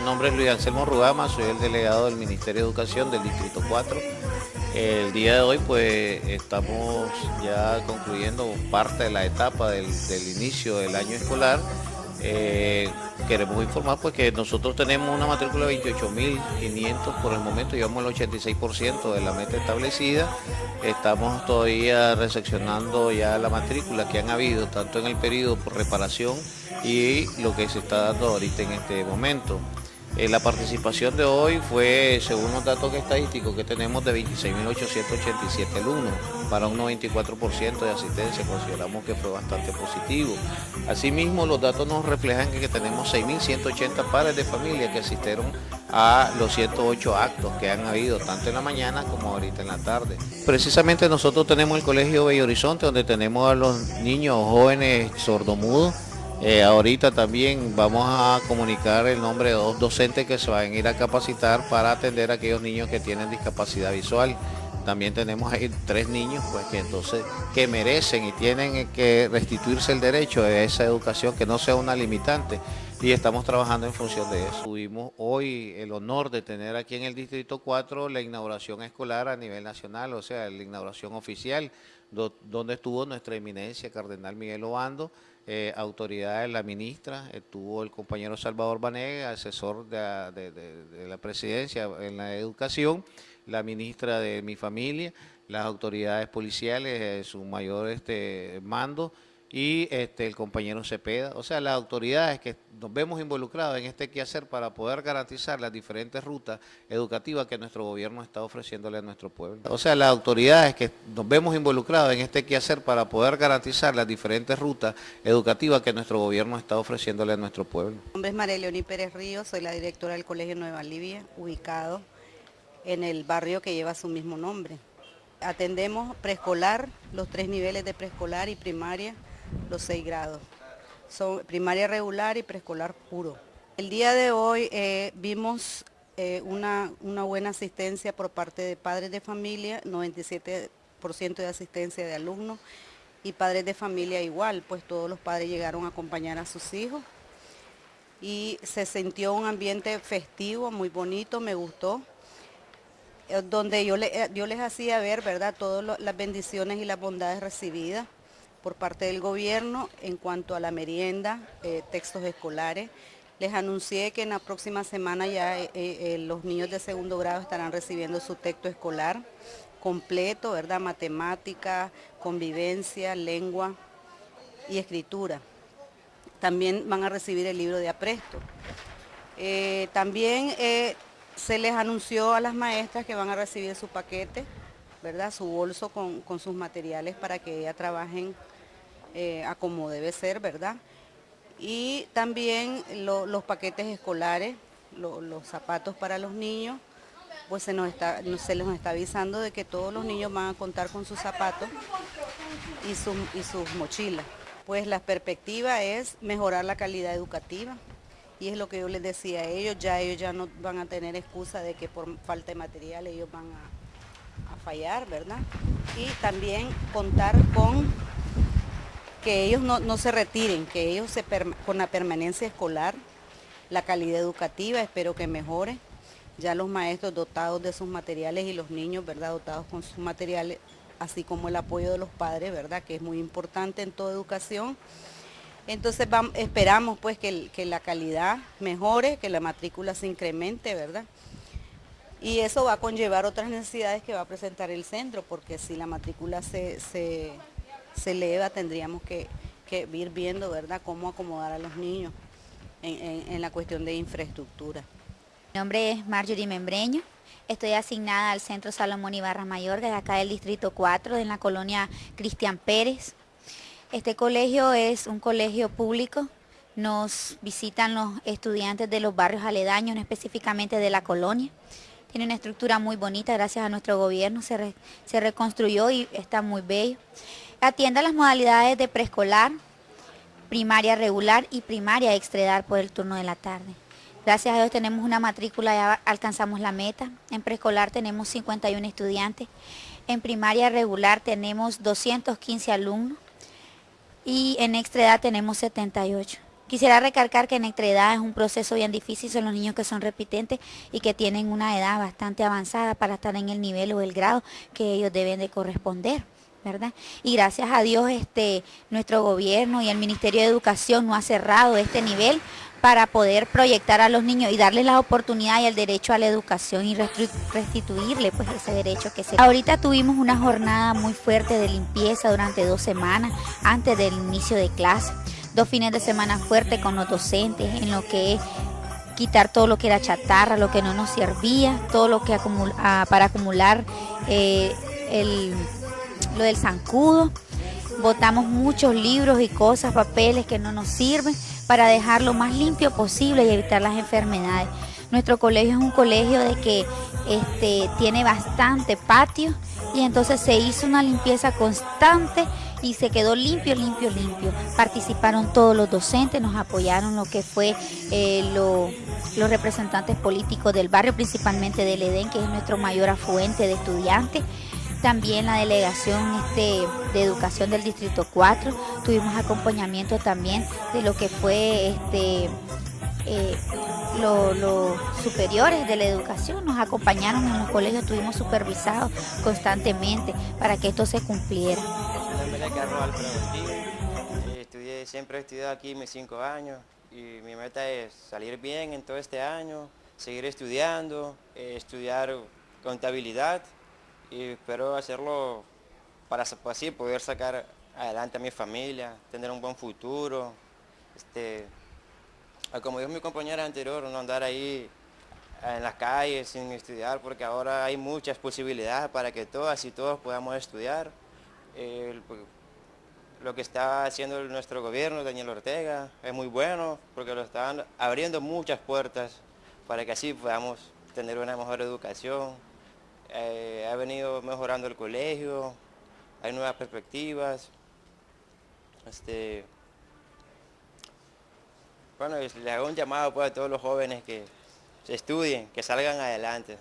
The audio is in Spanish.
Mi nombre es Luis Anselmo Rugama, soy el delegado del Ministerio de Educación del Distrito 4. El día de hoy pues estamos ya concluyendo parte de la etapa del, inicio del año escolar. Eh, queremos informar pues que nosotros tenemos una matrícula de 28.500 por el momento, llevamos el 86% de la meta establecida. Estamos todavía recepcionando ya la matrícula que han habido tanto en el periodo por reparación y lo que se está dando ahorita en este momento. Eh, la participación de hoy fue, según los datos estadísticos que tenemos, de 26.887 alumnos, para un 94% de asistencia, consideramos que fue bastante positivo. Asimismo, los datos nos reflejan que tenemos 6.180 padres de familia que asistieron a los 108 actos que han habido, tanto en la mañana como ahorita en la tarde. Precisamente nosotros tenemos el Colegio Bello Horizonte, donde tenemos a los niños jóvenes sordomudos, eh, ahorita también vamos a comunicar el nombre de dos docentes que se van a ir a capacitar para atender a aquellos niños que tienen discapacidad visual. También tenemos ahí tres niños pues, que entonces que merecen y tienen que restituirse el derecho a esa educación que no sea una limitante y estamos trabajando en función de eso. Tuvimos hoy el honor de tener aquí en el Distrito 4 la inauguración escolar a nivel nacional, o sea, la inauguración oficial, donde estuvo nuestra eminencia Cardenal Miguel Obando, eh, autoridades, la ministra, estuvo el compañero Salvador Banega, asesor de, la presidencia en la educación, la ministra de mi familia, las autoridades policiales, eh, su mayor este, mando, y este, el compañero Cepeda, o sea, las autoridades que nos vemos involucrados en este quehacer para poder garantizar las diferentes rutas educativas que nuestro gobierno está ofreciéndole a nuestro pueblo. O sea, las autoridades que nos vemos involucrados en este quehacer para poder garantizar las diferentes rutas educativas que nuestro gobierno está ofreciéndole a nuestro pueblo. Mi nombre es María Leoní Pérez Ríos, soy la directora del Colegio Nueva Libia, ubicado en el barrio que lleva su mismo nombre. Atendemos preescolar, los tres niveles de preescolar y primaria, los seis grados. Son primaria regular y preescolar puro. El día de hoy eh, vimos eh, una, una, buena asistencia por parte de padres de familia, 97% de asistencia de alumnos y padres de familia igual, pues todos los padres llegaron a acompañar a sus hijos y se sintió un ambiente festivo, muy bonito, me gustó, eh, donde yo, le, yo les hacía ver, ¿verdad?, todas las bendiciones y las bondades recibidas por parte del gobierno en cuanto a la merienda, eh, textos escolares. Les anuncié que en la próxima semana ya eh, eh, los niños de segundo grado estarán recibiendo su texto escolar completo, ¿verdad? Matemática, convivencia, lengua y escritura. También van a recibir el libro de apresto. también se les anunció a las maestras que van a recibir su paquete, ¿verdad? Su bolso con, con sus materiales para que ellas trabajen eh, a como debe ser, ¿verdad? Y también los paquetes escolares, los zapatos para los niños, pues se, nos está, se les está avisando de que todos los niños van a contar con sus zapatos y, y sus mochilas. Pues la perspectiva es mejorar la calidad educativa, y es lo que yo les decía a ellos, ya ellos ya no van a tener excusa de que por falta de material ellos van a fallar, ¿verdad? Y también contar con que ellos no, se retiren, que ellos se con la permanencia escolar, la calidad educativa, espero que mejore. Ya los maestros dotados de sus materiales y los niños, ¿verdad? Dotados con sus materiales, así como el apoyo de los padres, ¿verdad? Que es muy importante en toda educación. Entonces esperamos pues que, que, la calidad mejore, que la matrícula se incremente, ¿verdad? Y eso va a conllevar otras necesidades que va a presentar el centro, porque si la matrícula se, se se eleva, tendríamos que, ir viendo, ¿verdad?, cómo acomodar a los niños en, la cuestión de infraestructura. Mi nombre es Marjorie Membreño, estoy asignada al Centro Salomón Ibarra Mayor, de acá del Distrito 4, en la colonia Cristian Pérez. Este colegio es un colegio público, nos visitan los estudiantes de los barrios aledaños, específicamente de la colonia. Tiene una estructura muy bonita, gracias a nuestro gobierno se, se reconstruyó y está muy bello. Atiende las modalidades de preescolar, primaria regular y primaria extredar por el turno de la tarde. Gracias a Dios tenemos una matrícula, ya alcanzamos la meta. En preescolar tenemos 51 estudiantes. En primaria regular tenemos 215 alumnos y en extredad tenemos 78. Quisiera recalcar que en edad es un proceso bien difícil, son los niños que son repitentes y que tienen una edad bastante avanzada para estar en el nivel o el grado que ellos deben de corresponder. ¿Verdad? Y gracias a Dios este, nuestro gobierno y el Ministerio de Educación no ha cerrado este nivel para poder proyectar a los niños y darles la oportunidad y el derecho a la educación y restituirle pues ese derecho que se... Ahorita tuvimos una jornada muy fuerte de limpieza durante dos semanas antes del inicio de clase, dos fines de semana fuertes con los docentes en lo que es quitar todo lo que era chatarra, lo que no nos servía, todo lo que ah, para acumular eh, el lo del zancudo. Botamos muchos libros y cosas, papeles que no nos sirven para dejar lo más limpio posible y evitar las enfermedades. Nuestro colegio es un colegio de que este, tiene bastante patio y entonces se hizo una limpieza constante y se quedó limpio, limpio, limpio. Participaron todos los docentes, nos apoyaron lo que fue eh, los representantes políticos del barrio, principalmente del EDEN, que es nuestro mayor afluente de estudiantes también la delegación este, de educación del Distrito 4, tuvimos acompañamiento también de lo que fue este, eh, los superiores de la educación, nos acompañaron en los colegios, estuvimos supervisados constantemente para que esto se cumpliera. Estudié, siempre he estudiado aquí mis cinco años y mi meta es salir bien en todo este año, seguir estudiando, eh, estudiar contabilidad y espero hacerlo para así poder sacar adelante a mi familia, tener un buen futuro. Este, como dijo mi compañera anterior, no andar ahí en las calles sin estudiar, porque ahora hay muchas posibilidades para que todas y todos podamos estudiar. lo que está haciendo nuestro gobierno, Daniel Ortega, es muy bueno, porque lo están abriendo muchas puertas para que así podamos tener una mejor educación, eh, ha venido mejorando el colegio, hay nuevas perspectivas. Este, bueno, le hago un llamado pues, a todos los jóvenes que se estudien, que salgan adelante.